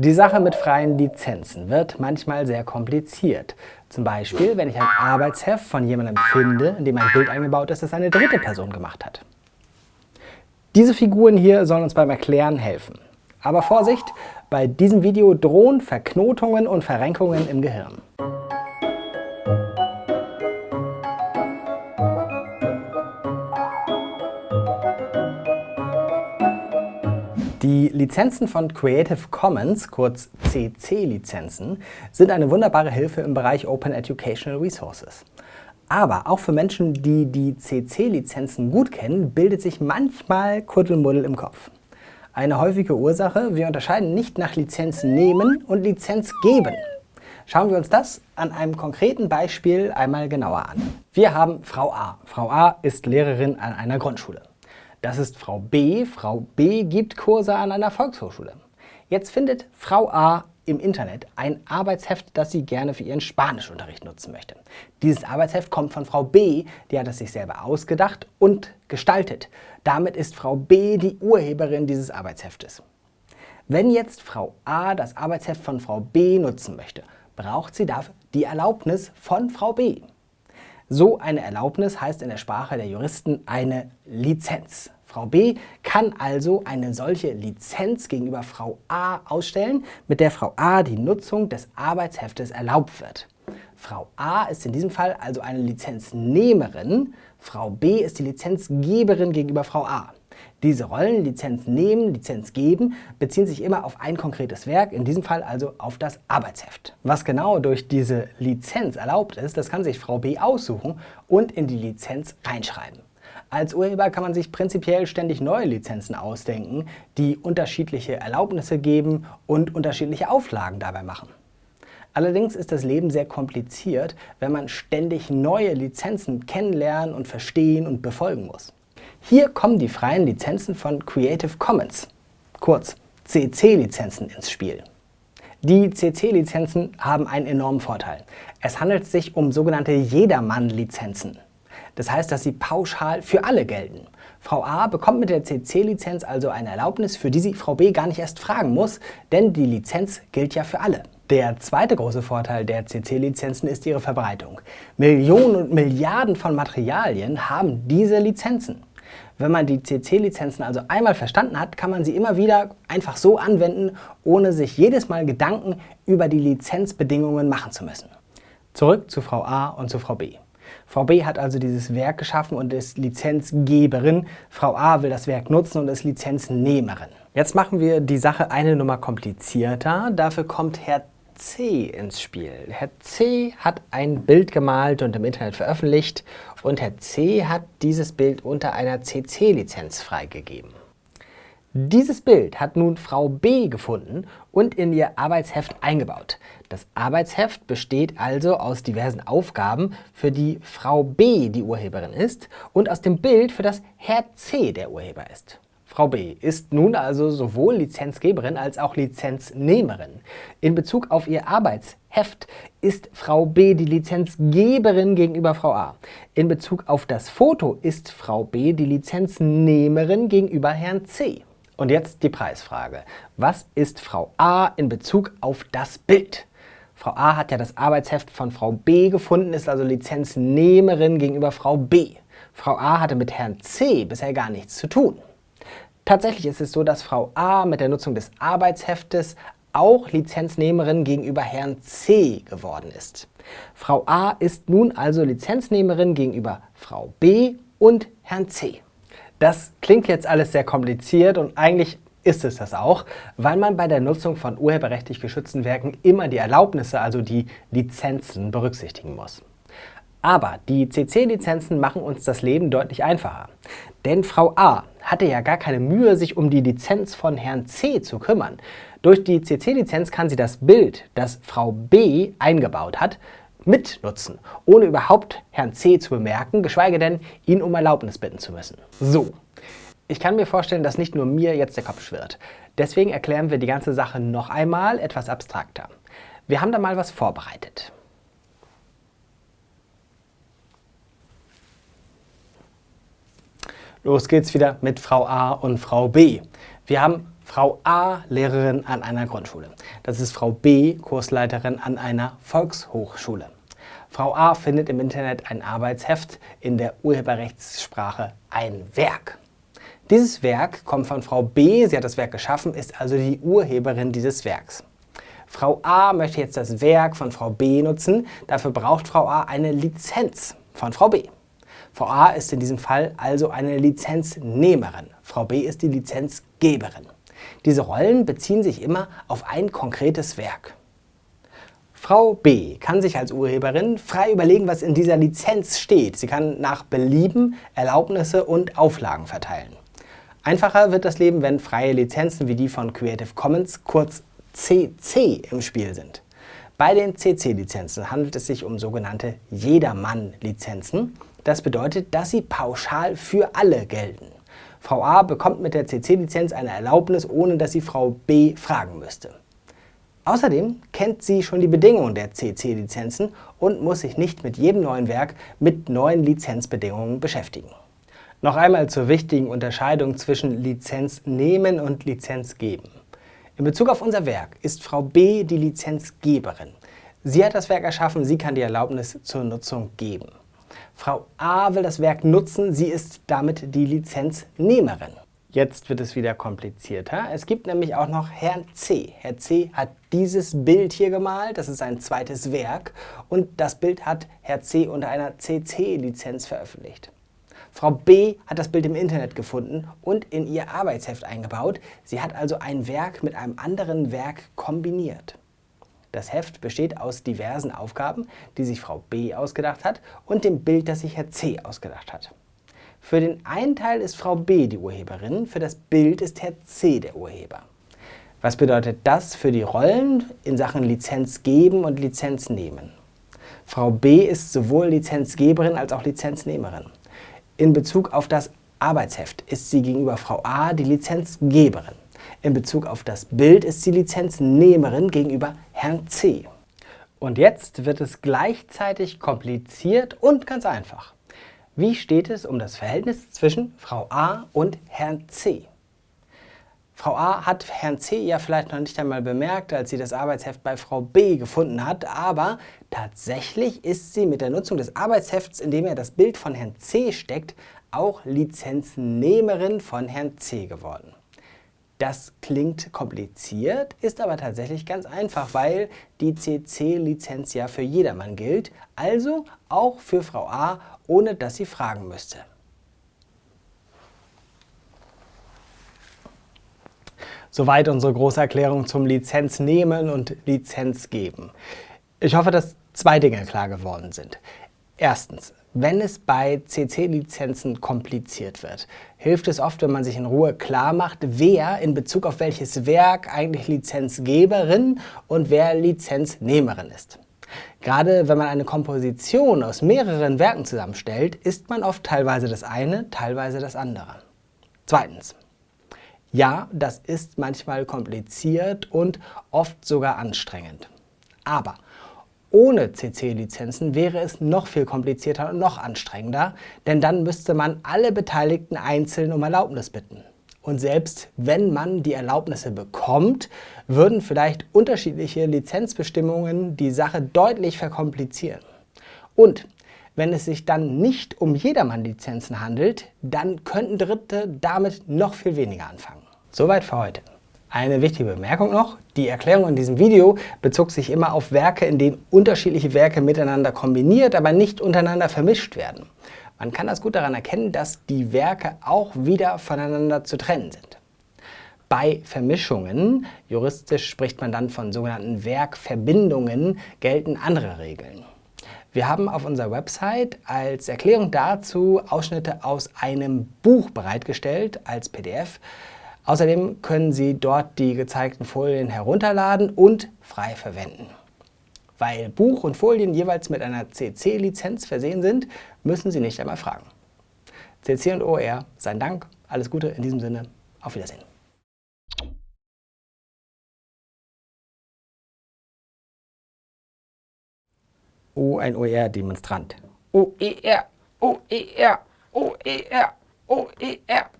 Die Sache mit freien Lizenzen wird manchmal sehr kompliziert. Zum Beispiel, wenn ich ein Arbeitsheft von jemandem finde, in dem ein Bild eingebaut ist, das eine dritte Person gemacht hat. Diese Figuren hier sollen uns beim Erklären helfen. Aber Vorsicht, bei diesem Video drohen Verknotungen und Verrenkungen im Gehirn. Die Lizenzen von Creative Commons, kurz CC-Lizenzen, sind eine wunderbare Hilfe im Bereich Open Educational Resources. Aber auch für Menschen, die die CC-Lizenzen gut kennen, bildet sich manchmal Kuddelmuddel im Kopf. Eine häufige Ursache, wir unterscheiden nicht nach Lizenz nehmen und Lizenz geben. Schauen wir uns das an einem konkreten Beispiel einmal genauer an. Wir haben Frau A. Frau A ist Lehrerin an einer Grundschule. Das ist Frau B. Frau B. gibt Kurse an einer Volkshochschule. Jetzt findet Frau A im Internet ein Arbeitsheft, das sie gerne für ihren Spanischunterricht nutzen möchte. Dieses Arbeitsheft kommt von Frau B, die hat es sich selber ausgedacht und gestaltet. Damit ist Frau B die Urheberin dieses Arbeitsheftes. Wenn jetzt Frau A das Arbeitsheft von Frau B nutzen möchte, braucht sie dafür die Erlaubnis von Frau B. So eine Erlaubnis heißt in der Sprache der Juristen eine Lizenz. Frau B kann also eine solche Lizenz gegenüber Frau A ausstellen, mit der Frau A die Nutzung des Arbeitsheftes erlaubt wird. Frau A ist in diesem Fall also eine Lizenznehmerin, Frau B ist die Lizenzgeberin gegenüber Frau A. Diese Rollen Lizenz nehmen, Lizenz geben beziehen sich immer auf ein konkretes Werk, in diesem Fall also auf das Arbeitsheft. Was genau durch diese Lizenz erlaubt ist, das kann sich Frau B aussuchen und in die Lizenz reinschreiben. Als Urheber kann man sich prinzipiell ständig neue Lizenzen ausdenken, die unterschiedliche Erlaubnisse geben und unterschiedliche Auflagen dabei machen. Allerdings ist das Leben sehr kompliziert, wenn man ständig neue Lizenzen kennenlernen und verstehen und befolgen muss. Hier kommen die freien Lizenzen von Creative Commons, kurz CC-Lizenzen ins Spiel. Die CC-Lizenzen haben einen enormen Vorteil. Es handelt sich um sogenannte Jedermann-Lizenzen. Das heißt, dass sie pauschal für alle gelten. Frau A bekommt mit der CC-Lizenz also eine Erlaubnis, für die sie Frau B gar nicht erst fragen muss, denn die Lizenz gilt ja für alle. Der zweite große Vorteil der CC-Lizenzen ist ihre Verbreitung. Millionen und Milliarden von Materialien haben diese Lizenzen. Wenn man die CC-Lizenzen also einmal verstanden hat, kann man sie immer wieder einfach so anwenden, ohne sich jedes Mal Gedanken über die Lizenzbedingungen machen zu müssen. Zurück zu Frau A und zu Frau B. Frau B hat also dieses Werk geschaffen und ist Lizenzgeberin. Frau A will das Werk nutzen und ist Lizenznehmerin. Jetzt machen wir die Sache eine Nummer komplizierter. Dafür kommt Herr C ins Spiel. Herr C hat ein Bild gemalt und im Internet veröffentlicht und Herr C hat dieses Bild unter einer CC-Lizenz freigegeben. Dieses Bild hat nun Frau B gefunden und in ihr Arbeitsheft eingebaut. Das Arbeitsheft besteht also aus diversen Aufgaben, für die Frau B die Urheberin ist und aus dem Bild, für das Herr C der Urheber ist. Frau B ist nun also sowohl Lizenzgeberin als auch Lizenznehmerin. In Bezug auf ihr Arbeitsheft ist Frau B die Lizenzgeberin gegenüber Frau A. In Bezug auf das Foto ist Frau B die Lizenznehmerin gegenüber Herrn C. Und jetzt die Preisfrage. Was ist Frau A in Bezug auf das Bild? Frau A hat ja das Arbeitsheft von Frau B gefunden, ist also Lizenznehmerin gegenüber Frau B. Frau A hatte mit Herrn C bisher gar nichts zu tun. Tatsächlich ist es so, dass Frau A mit der Nutzung des Arbeitsheftes auch Lizenznehmerin gegenüber Herrn C geworden ist. Frau A ist nun also Lizenznehmerin gegenüber Frau B und Herrn C. Das klingt jetzt alles sehr kompliziert und eigentlich ist es das auch, weil man bei der Nutzung von urheberrechtlich geschützten Werken immer die Erlaubnisse, also die Lizenzen, berücksichtigen muss. Aber die CC-Lizenzen machen uns das Leben deutlich einfacher. Denn Frau A hatte ja gar keine Mühe, sich um die Lizenz von Herrn C zu kümmern. Durch die CC-Lizenz kann sie das Bild, das Frau B eingebaut hat, mitnutzen, ohne überhaupt Herrn C zu bemerken, geschweige denn, ihn um Erlaubnis bitten zu müssen. So, ich kann mir vorstellen, dass nicht nur mir jetzt der Kopf schwirrt. Deswegen erklären wir die ganze Sache noch einmal etwas abstrakter. Wir haben da mal was vorbereitet. Los geht's wieder mit Frau A und Frau B. Wir haben Frau A, Lehrerin an einer Grundschule. Das ist Frau B, Kursleiterin an einer Volkshochschule. Frau A findet im Internet ein Arbeitsheft in der Urheberrechtssprache ein Werk. Dieses Werk kommt von Frau B, sie hat das Werk geschaffen, ist also die Urheberin dieses Werks. Frau A möchte jetzt das Werk von Frau B nutzen, dafür braucht Frau A eine Lizenz von Frau B. Frau A ist in diesem Fall also eine Lizenznehmerin, Frau B ist die Lizenzgeberin. Diese Rollen beziehen sich immer auf ein konkretes Werk. Frau B kann sich als Urheberin frei überlegen, was in dieser Lizenz steht. Sie kann nach Belieben Erlaubnisse und Auflagen verteilen. Einfacher wird das Leben, wenn freie Lizenzen wie die von Creative Commons, kurz CC, im Spiel sind. Bei den CC-Lizenzen handelt es sich um sogenannte Jedermann-Lizenzen. Das bedeutet, dass sie pauschal für alle gelten. Frau A bekommt mit der CC-Lizenz eine Erlaubnis, ohne dass sie Frau B fragen müsste. Außerdem kennt sie schon die Bedingungen der CC-Lizenzen und muss sich nicht mit jedem neuen Werk mit neuen Lizenzbedingungen beschäftigen. Noch einmal zur wichtigen Unterscheidung zwischen Lizenz nehmen und Lizenz geben. In Bezug auf unser Werk ist Frau B die Lizenzgeberin. Sie hat das Werk erschaffen, sie kann die Erlaubnis zur Nutzung geben. Frau A will das Werk nutzen, sie ist damit die Lizenznehmerin. Jetzt wird es wieder komplizierter. Es gibt nämlich auch noch Herrn C. Herr C hat dieses Bild hier gemalt, das ist ein zweites Werk und das Bild hat Herr C unter einer CC-Lizenz veröffentlicht. Frau B hat das Bild im Internet gefunden und in ihr Arbeitsheft eingebaut. Sie hat also ein Werk mit einem anderen Werk kombiniert. Das Heft besteht aus diversen Aufgaben, die sich Frau B ausgedacht hat und dem Bild, das sich Herr C ausgedacht hat. Für den einen Teil ist Frau B die Urheberin, für das Bild ist Herr C der Urheber. Was bedeutet das für die Rollen in Sachen Lizenz geben und Lizenz nehmen? Frau B ist sowohl Lizenzgeberin als auch Lizenznehmerin. In Bezug auf das Arbeitsheft ist sie gegenüber Frau A die Lizenzgeberin. In Bezug auf das Bild ist sie Lizenznehmerin gegenüber Herrn C. Und jetzt wird es gleichzeitig kompliziert und ganz einfach. Wie steht es um das Verhältnis zwischen Frau A und Herrn C? Frau A hat Herrn C ja vielleicht noch nicht einmal bemerkt, als sie das Arbeitsheft bei Frau B gefunden hat, aber tatsächlich ist sie mit der Nutzung des Arbeitshefts, in dem er das Bild von Herrn C steckt, auch Lizenznehmerin von Herrn C geworden. Das klingt kompliziert, ist aber tatsächlich ganz einfach, weil die CC-Lizenz ja für jedermann gilt, also auch für Frau A, ohne dass sie fragen müsste. Soweit unsere große Erklärung zum Lizenz nehmen und Lizenz geben. Ich hoffe, dass zwei Dinge klar geworden sind. Erstens, wenn es bei CC-Lizenzen kompliziert wird, hilft es oft, wenn man sich in Ruhe klar macht, wer in Bezug auf welches Werk eigentlich Lizenzgeberin und wer Lizenznehmerin ist. Gerade wenn man eine Komposition aus mehreren Werken zusammenstellt, ist man oft teilweise das eine, teilweise das andere. Zweitens. Ja, das ist manchmal kompliziert und oft sogar anstrengend. Aber ohne CC-Lizenzen wäre es noch viel komplizierter und noch anstrengender, denn dann müsste man alle Beteiligten einzeln um Erlaubnis bitten. Und selbst wenn man die Erlaubnisse bekommt, würden vielleicht unterschiedliche Lizenzbestimmungen die Sache deutlich verkomplizieren. Und wenn es sich dann nicht um Jedermann-Lizenzen handelt, dann könnten Dritte damit noch viel weniger anfangen. Soweit für heute. Eine wichtige Bemerkung noch, die Erklärung in diesem Video bezog sich immer auf Werke, in denen unterschiedliche Werke miteinander kombiniert, aber nicht untereinander vermischt werden. Man kann das gut daran erkennen, dass die Werke auch wieder voneinander zu trennen sind. Bei Vermischungen, juristisch spricht man dann von sogenannten Werkverbindungen, gelten andere Regeln. Wir haben auf unserer Website als Erklärung dazu Ausschnitte aus einem Buch bereitgestellt als PDF, Außerdem können Sie dort die gezeigten Folien herunterladen und frei verwenden. Weil Buch und Folien jeweils mit einer CC-Lizenz versehen sind, müssen Sie nicht einmal fragen. CC und OR, sein Dank, alles Gute in diesem Sinne, auf Wiedersehen. Oh, ein OER-Demonstrant. OER, OER, OER, OER.